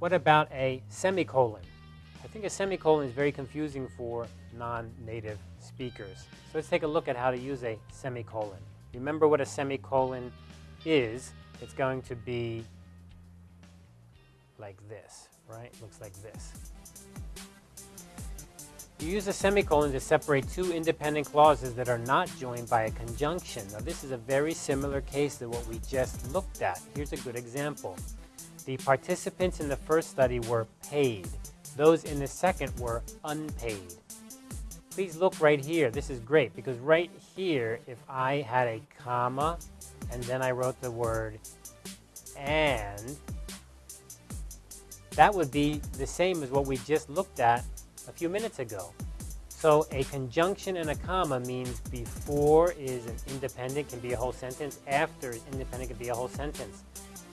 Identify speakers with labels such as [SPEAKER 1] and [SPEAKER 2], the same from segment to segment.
[SPEAKER 1] What about a semicolon? I think a semicolon is very confusing for non-native speakers. So let's take a look at how to use a semicolon. Remember what a semicolon is. It's going to be like this, right? Looks like this. You use a semicolon to separate two independent clauses that are not joined by a conjunction. Now this is a very similar case to what we just looked at. Here's a good example. The participants in the first study were paid. Those in the second were unpaid. Please look right here. This is great because right here, if I had a comma and then I wrote the word and, that would be the same as what we just looked at a few minutes ago. So a conjunction and a comma means before is an independent, can be a whole sentence. After is independent, can be a whole sentence.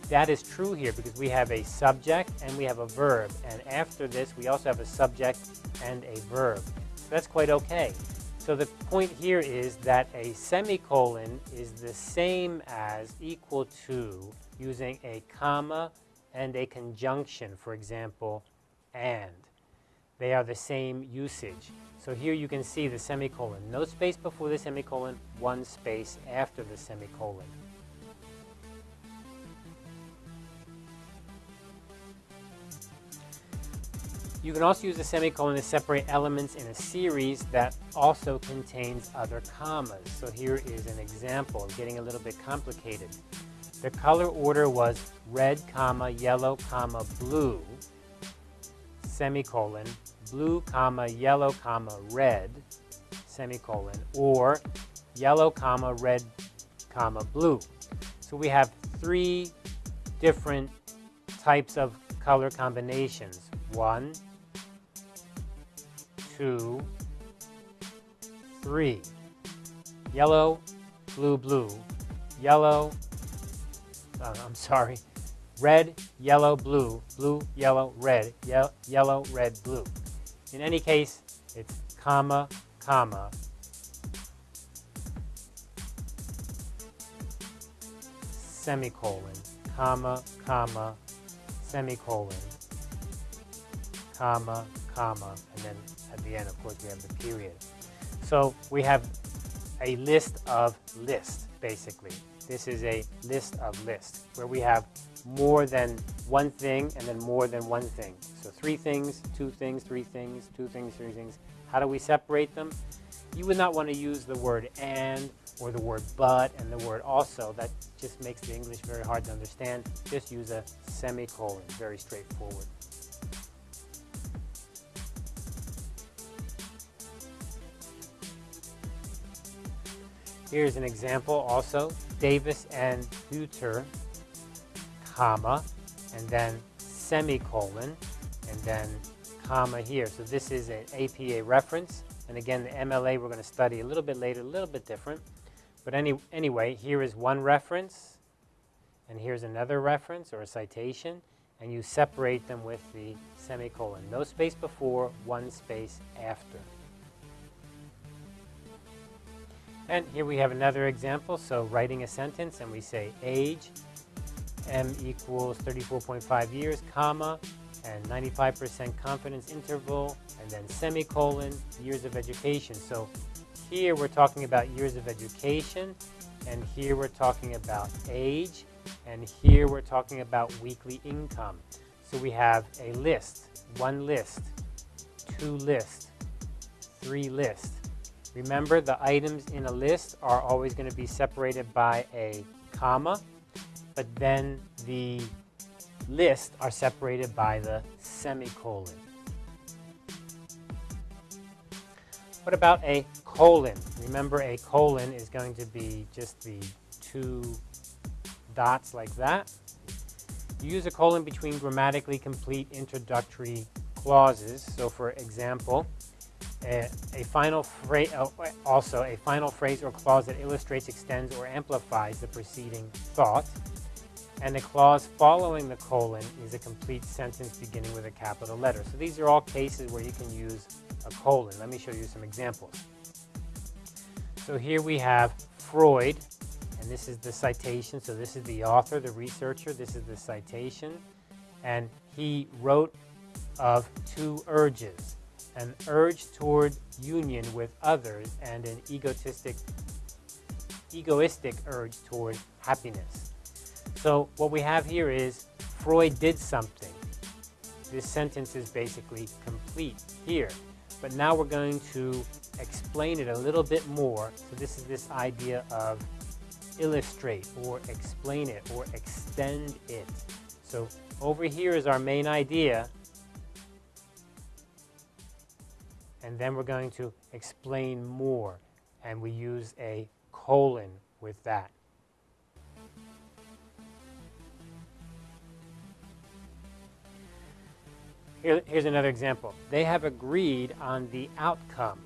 [SPEAKER 1] That is true here because we have a subject and we have a verb. And after this, we also have a subject and a verb. So that's quite okay. So the point here is that a semicolon is the same as equal to using a comma and a conjunction, for example, and. They are the same usage. So here you can see the semicolon. No space before the semicolon, one space after the semicolon. You can also use a semicolon to separate elements in a series that also contains other commas. So here is an example, getting a little bit complicated. The color order was red, comma, yellow, comma, blue, semicolon, blue, comma, yellow, comma, red, semicolon, or yellow, comma, red, comma, blue. So we have three different types of color combinations. One, two, three. Yellow, blue, blue. Yellow, uh, I'm sorry, red, yellow, blue, blue, yellow, red, ye yellow, red, blue. In any case, it's comma, comma, semicolon, comma, comma, semicolon, comma, comma, and then at the end, of course, we have the period. So we have a list of lists, basically. This is a list of lists, where we have more than one thing and then more than one thing. So three things, two things, three things, two things, three things. How do we separate them? You would not want to use the word and or the word but and the word also. That just makes the English very hard to understand. Just use a semicolon, very straightforward. Here's an example also. Davis and Huter comma, and then semicolon, and then comma here. So this is an APA reference. And again, the MLA we're going to study a little bit later, a little bit different. But any, anyway, here is one reference, and here's another reference or a citation, and you separate them with the semicolon. No space before, one space after. And here we have another example. So writing a sentence, and we say age, m equals 34.5 years, comma, and 95% confidence interval, and then semicolon, years of education. So here we're talking about years of education, and here we're talking about age, and here we're talking about weekly income. So we have a list, one list, two list, three lists. Remember the items in a list are always going to be separated by a comma but then the lists are separated by the semicolon. What about a colon? Remember a colon is going to be just the two dots like that. You use a colon between grammatically complete introductory clauses. So for example, a, final phrase, uh, also a final phrase or clause that illustrates, extends, or amplifies the preceding thought and the clause following the colon is a complete sentence beginning with a capital letter. So these are all cases where you can use a colon. Let me show you some examples. So here we have Freud, and this is the citation. So this is the author, the researcher. This is the citation. and he wrote of two urges an urge toward union with others and an egotistic egoistic urge toward happiness. So what we have here is Freud did something. This sentence is basically complete here. But now we're going to explain it a little bit more. So this is this idea of illustrate or explain it or extend it. So over here is our main idea. And then we're going to explain more. And we use a colon with that. Here, here's another example. They have agreed on the outcome.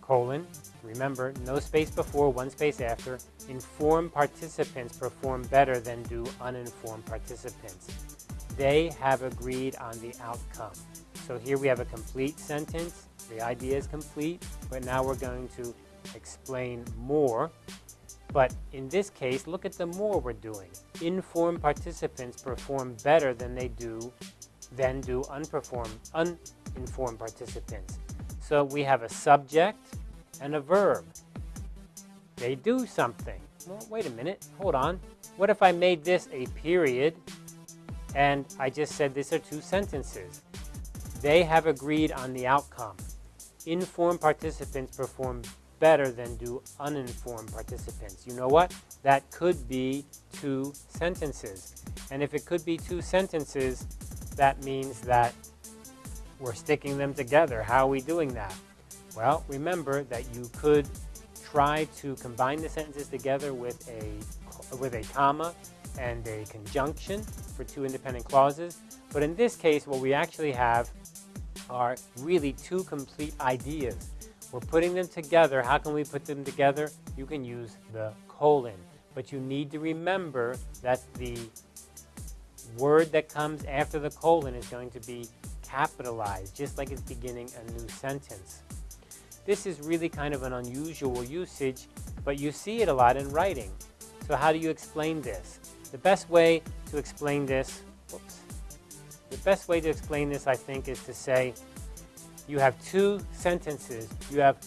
[SPEAKER 1] Colon, remember, no space before, one space after. Informed participants perform better than do uninformed participants. They have agreed on the outcome. So here we have a complete sentence. The idea is complete, but now we're going to explain more. But in this case, look at the more we're doing. Informed participants perform better than they do than do unperformed, uninformed participants. So we have a subject and a verb. They do something. Well, wait a minute, hold on. What if I made this a period and I just said these are two sentences? They have agreed on the outcome. Informed participants perform better than do uninformed participants. You know what? That could be two sentences. And if it could be two sentences, that means that we're sticking them together. How are we doing that? Well, remember that you could try to combine the sentences together with a, with a comma and a conjunction for two independent clauses. But in this case, what we actually have are really two complete ideas. We're putting them together. How can we put them together? You can use the colon. But you need to remember that the word that comes after the colon is going to be capitalized, just like it's beginning a new sentence. This is really kind of an unusual usage, but you see it a lot in writing. So how do you explain this? The best way to explain this, whoops, the best way to explain this, I think, is to say you have two sentences, you have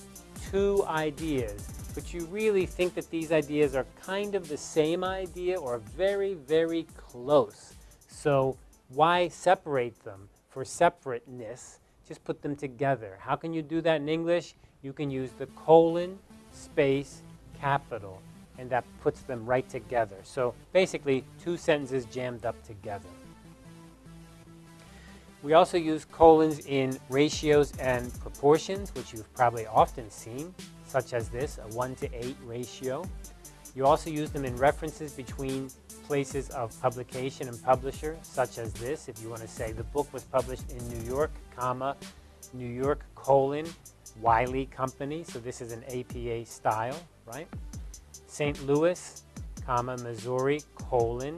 [SPEAKER 1] two ideas, but you really think that these ideas are kind of the same idea or very, very close. So why separate them for separateness? Just put them together. How can you do that in English? You can use the colon, space, capital, and that puts them right together. So basically, two sentences jammed up together. We also use colons in ratios and proportions, which you've probably often seen, such as this, a 1 to 8 ratio. You also use them in references between places of publication and publisher, such as this. If you want to say the book was published in New York, comma, New York, colon, Wiley Company. So this is an APA style, right? St. Louis, comma, Missouri, colon,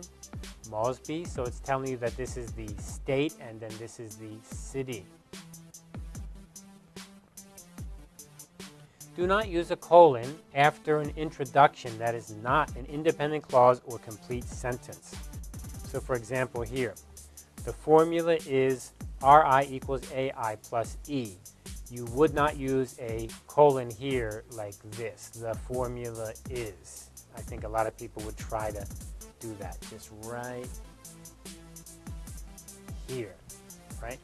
[SPEAKER 1] Mosby. So it's telling you that this is the state and then this is the city. Do not use a colon after an introduction that is not an independent clause or complete sentence. So for example here, the formula is Ri equals Ai plus E. You would not use a colon here like this. The formula is. I think a lot of people would try to do that just right here, right?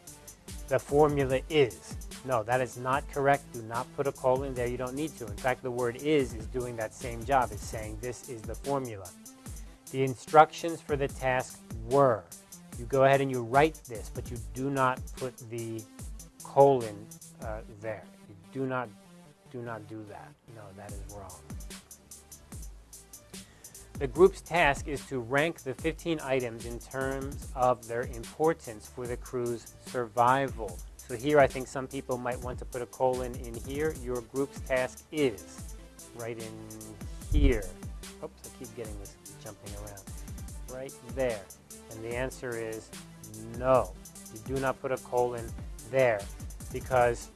[SPEAKER 1] The formula is. No, that is not correct. Do not put a colon there. You don't need to. In fact, the word is is doing that same job. It's saying this is the formula. The instructions for the task were. You go ahead and you write this, but you do not put the colon uh, there. You do not, do not do that. No, that is wrong. The group's task is to rank the 15 items in terms of their importance for the crew's survival. So here I think some people might want to put a colon in here. Your group's task is right in here. Oops, I keep getting this jumping around. Right there. And the answer is no. You do not put a colon there because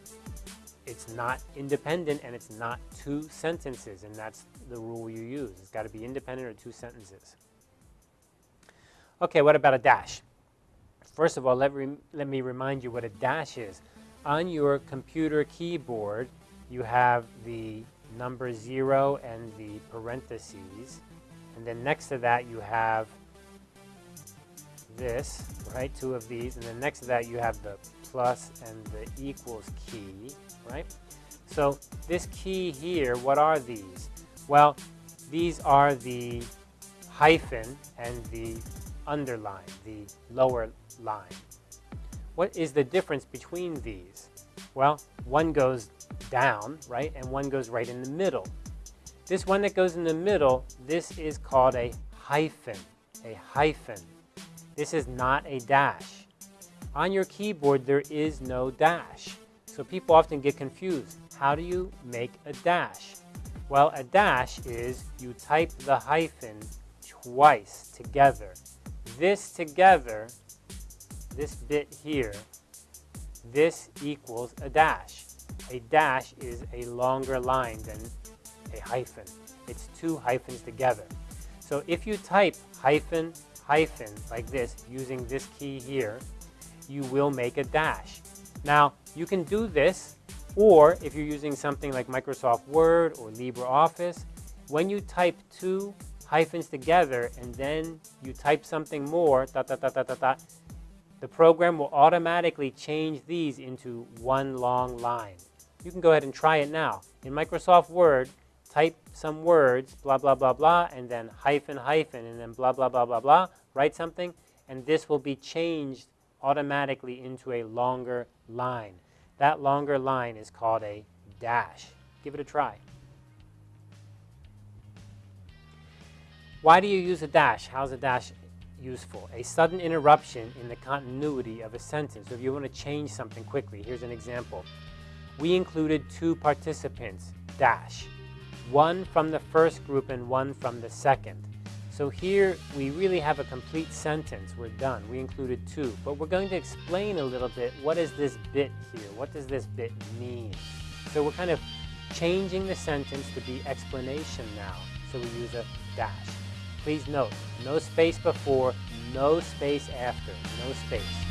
[SPEAKER 1] it's not independent and it's not two sentences and that's the rule you use. It's got to be independent or two sentences. Okay, what about a dash? first of all, let, let me remind you what a dash is. On your computer keyboard, you have the number zero and the parentheses. And then next to that, you have this, right? Two of these. And then next to that, you have the plus and the equals key, right? So this key here, what are these? Well, these are the hyphen and the underline, the lower line. What is the difference between these? Well, one goes down, right, and one goes right in the middle. This one that goes in the middle, this is called a hyphen, a hyphen. This is not a dash. On your keyboard, there is no dash. So people often get confused. How do you make a dash? Well, a dash is you type the hyphen twice together. This together, this bit here, this equals a dash. A dash is a longer line than a hyphen. It's two hyphens together. So if you type hyphen, hyphen like this using this key here, you will make a dash. Now, you can do this, or if you're using something like Microsoft Word or LibreOffice, when you type two hyphens together and then you type something more, dot, dot, dot, dot, dot, dot, the program will automatically change these into one long line. You can go ahead and try it now. In Microsoft Word, type some words, blah, blah, blah, blah, and then hyphen, hyphen, and then blah, blah, blah, blah, blah, write something, and this will be changed automatically into a longer line. That longer line is called a dash. Give it a try. Why do you use a dash? How's a dash useful? A sudden interruption in the continuity of a sentence. So if you want to change something quickly, here's an example. We included two participants, dash. One from the first group and one from the second. So here we really have a complete sentence. We're done. We included two. But we're going to explain a little bit what is this bit here? What does this bit mean? So we're kind of changing the sentence to be explanation now. So we use a dash. Please note, no space before, no space after, no space.